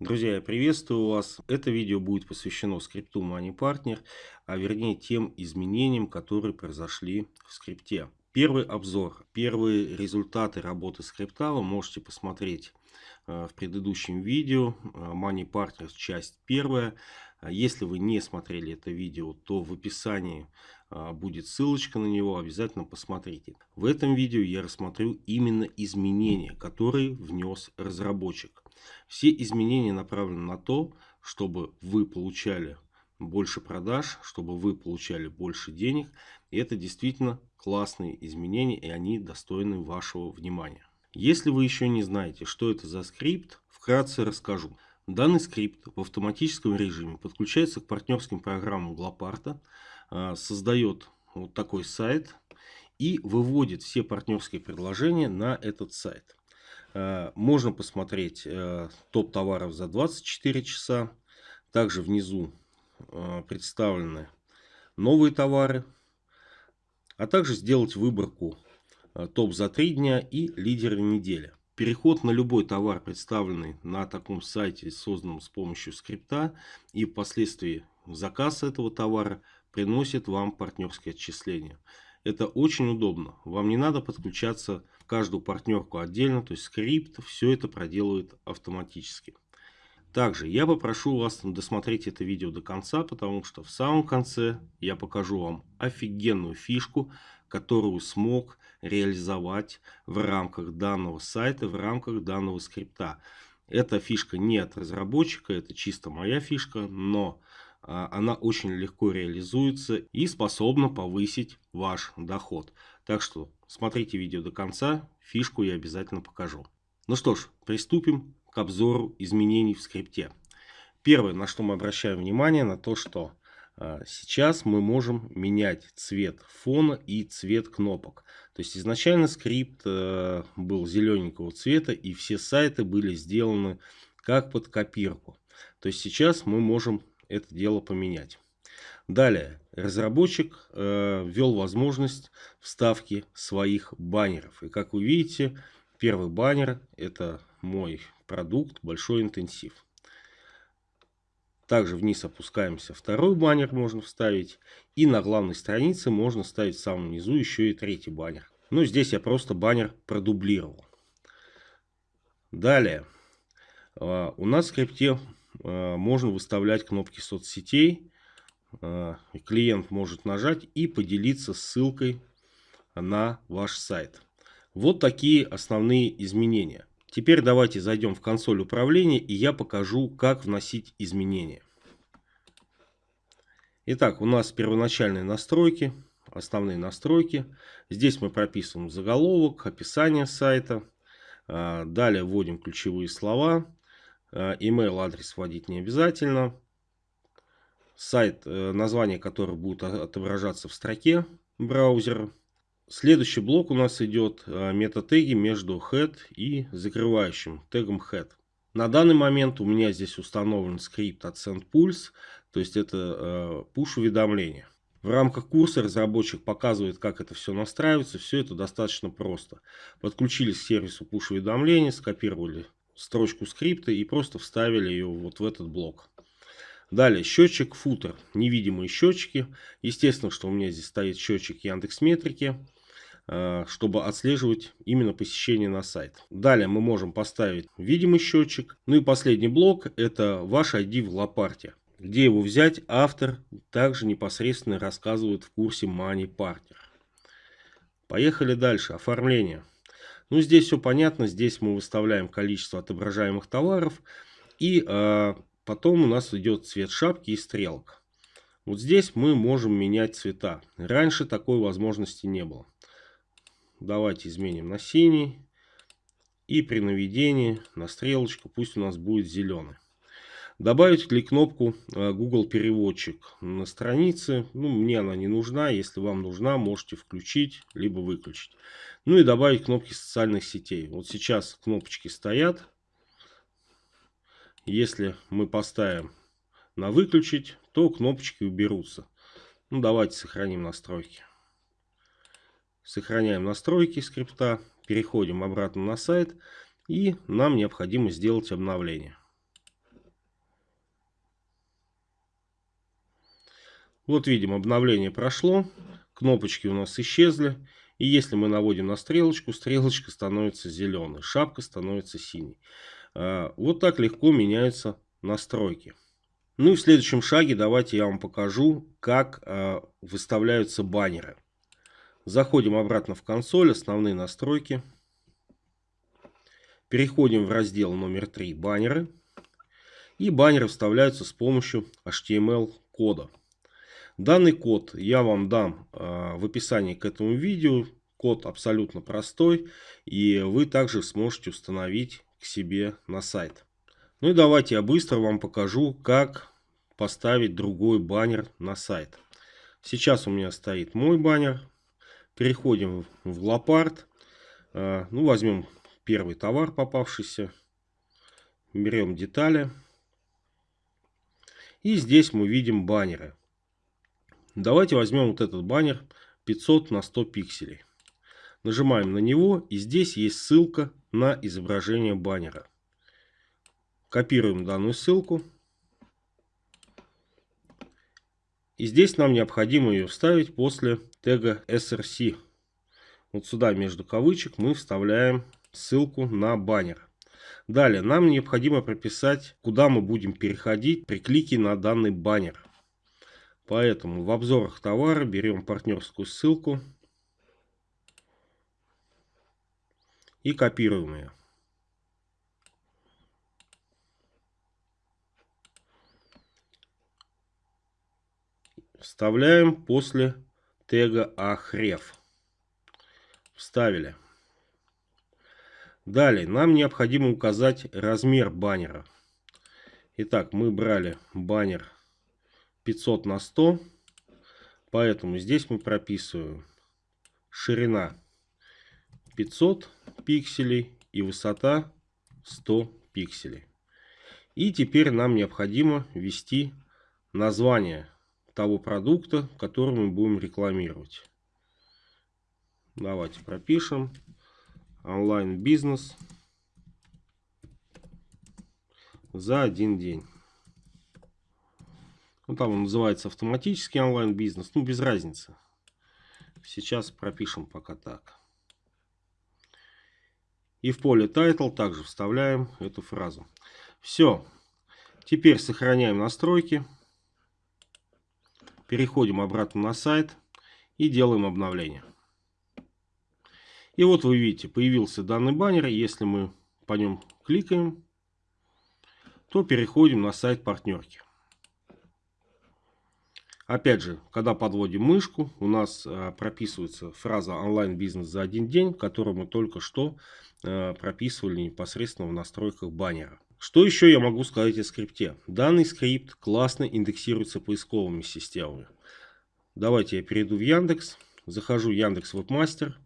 Друзья, я приветствую вас. Это видео будет посвящено скрипту MoneyPartner, а вернее тем изменениям, которые произошли в скрипте. Первый обзор, первые результаты работы скрипта вы можете посмотреть э, в предыдущем видео. Э, MoneyPartner часть первая. Если вы не смотрели это видео, то в описании э, будет ссылочка на него, обязательно посмотрите. В этом видео я рассмотрю именно изменения, которые внес разработчик. Все изменения направлены на то, чтобы вы получали больше продаж, чтобы вы получали больше денег. И это действительно классные изменения, и они достойны вашего внимания. Если вы еще не знаете, что это за скрипт, вкратце расскажу. Данный скрипт в автоматическом режиме подключается к партнерским программам Глопарта, а, создает вот такой сайт и выводит все партнерские предложения на этот сайт. Э, можно посмотреть э, топ товаров за 24 часа. Также внизу э, представлены новые товары. А также сделать выборку топ за 3 дня и лидеры недели. Переход на любой товар, представленный на таком сайте, созданном с помощью скрипта, и впоследствии заказ этого товара приносит вам партнерское отчисление. Это очень удобно. Вам не надо подключаться каждую партнерку отдельно, то есть скрипт все это проделывает автоматически. Также я попрошу вас досмотреть это видео до конца, потому что в самом конце я покажу вам офигенную фишку, которую смог реализовать в рамках данного сайта, в рамках данного скрипта. Эта фишка не от разработчика, это чисто моя фишка, но она очень легко реализуется и способна повысить ваш доход. Так что смотрите видео до конца, фишку я обязательно покажу. Ну что ж, приступим к обзору изменений в скрипте. Первое, на что мы обращаем внимание, на то, что а, сейчас мы можем менять цвет фона и цвет кнопок. То есть изначально скрипт э, был зелененького цвета и все сайты были сделаны как под копирку. То есть сейчас мы можем это дело поменять. Далее, разработчик э, ввел возможность вставки своих баннеров. И как вы видите, первый баннер это мой продукт Большой интенсив. Также вниз опускаемся. Второй баннер можно вставить. И на главной странице можно ставить в самом низу еще и третий баннер. Ну, здесь я просто баннер продублировал. Далее. Э, у нас в скрипте можно выставлять кнопки соцсетей. Э, клиент может нажать и поделиться ссылкой на ваш сайт. Вот такие основные изменения. Теперь давайте зайдем в консоль управления и я покажу, как вносить изменения. Итак, у нас первоначальные настройки, основные настройки. Здесь мы прописываем заголовок, описание сайта. Э, далее вводим ключевые слова. Э, email адрес вводить не обязательно. Сайт, э, название которого будет отображаться в строке браузера. Следующий блок у нас идет э, метатеги между head и закрывающим тегом head. На данный момент у меня здесь установлен скрипт от SendPulse, то есть это push уведомление. В рамках курса разработчик показывает, как это все настраивается. Все это достаточно просто. Подключились к сервису push уведомлений, скопировали строчку скрипта и просто вставили ее вот в этот блок. Далее счетчик футер, невидимые счетчики. Естественно, что у меня здесь стоит счетчик Яндекс Метрики, э, чтобы отслеживать именно посещение на сайт. Далее мы можем поставить видимый счетчик. Ну и последний блок это ваш ID в лопарте. Где его взять, автор также непосредственно рассказывает в курсе Money Partner. Поехали дальше. Оформление. Ну, здесь все понятно. Здесь мы выставляем количество отображаемых товаров. И э, потом у нас идет цвет шапки и стрелок. Вот здесь мы можем менять цвета. Раньше такой возможности не было. Давайте изменим на синий. И при наведении на стрелочку пусть у нас будет зеленый. Добавить ли кнопку э, Google переводчик на странице. Ну, мне она не нужна. Если вам нужна, можете включить, либо выключить. Ну и добавить кнопки социальных сетей. Вот сейчас кнопочки стоят. Если мы поставим на выключить, то кнопочки уберутся. Ну, давайте сохраним настройки. Сохраняем настройки скрипта. Переходим обратно на сайт. И нам необходимо сделать обновление. Вот видим, обновление прошло, кнопочки у нас исчезли. И если мы наводим на стрелочку, стрелочка становится зеленой, шапка становится синей. А, вот так легко меняются настройки. Ну и в следующем шаге давайте я вам покажу, как а, выставляются баннеры. Заходим обратно в консоль, основные настройки. Переходим в раздел номер 3 баннеры. И баннеры вставляются с помощью HTML кода. Данный код я вам дам э, в описании к этому видео. Код абсолютно простой. И вы также сможете установить к себе на сайт. Ну и давайте я быстро вам покажу, как поставить другой баннер на сайт. Сейчас у меня стоит мой баннер. Переходим в Лопард. Э, ну, возьмем первый товар попавшийся. Берем детали. И здесь мы видим баннеры. Давайте возьмем вот этот баннер 500 на 100 пикселей. Нажимаем на него и здесь есть ссылка на изображение баннера. Копируем данную ссылку. И здесь нам необходимо ее вставить после тега src. Вот сюда между кавычек мы вставляем ссылку на баннер. Далее нам необходимо прописать, куда мы будем переходить при клике на данный баннер. Поэтому в обзорах товара берем партнерскую ссылку и копируем ее. Вставляем после тега ахрев. Вставили. Далее нам необходимо указать размер баннера. Итак, мы брали баннер 500 на 100. Поэтому здесь мы прописываем ширина 500 пикселей и высота 100 пикселей. И теперь нам необходимо ввести название того продукта, который мы будем рекламировать. Давайте пропишем онлайн-бизнес за один день. Ну, там он называется автоматический онлайн-бизнес. Ну, без разницы. Сейчас пропишем пока так. И в поле title также вставляем эту фразу. Все. Теперь сохраняем настройки. Переходим обратно на сайт и делаем обновление. И вот вы видите, появился данный баннер. Если мы по нем кликаем, то переходим на сайт партнерки. Опять же, когда подводим мышку, у нас э, прописывается фраза онлайн-бизнес за один день, которую мы только что э, прописывали непосредственно в настройках баннера. Что еще я могу сказать о скрипте? Данный скрипт классно индексируется поисковыми системами. Давайте я перейду в Яндекс, захожу в Яндекс Вебмастер.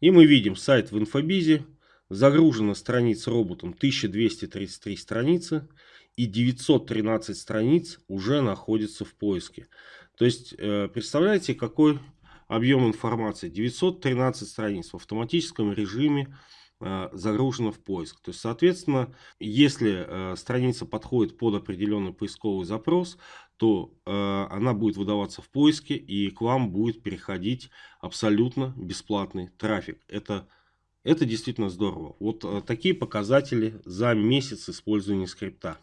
И мы видим сайт в инфобизе, загружена страниц роботом 1233 страницы и 913 страниц уже находятся в поиске. То есть, э, представляете, какой объем информации? 913 страниц в автоматическом режиме э, загружено в поиск. То есть, соответственно, если э, страница подходит под определенный поисковый запрос, то она будет выдаваться в поиске и к вам будет переходить абсолютно бесплатный трафик. Это это действительно здорово. Вот такие показатели за месяц использования скрипта.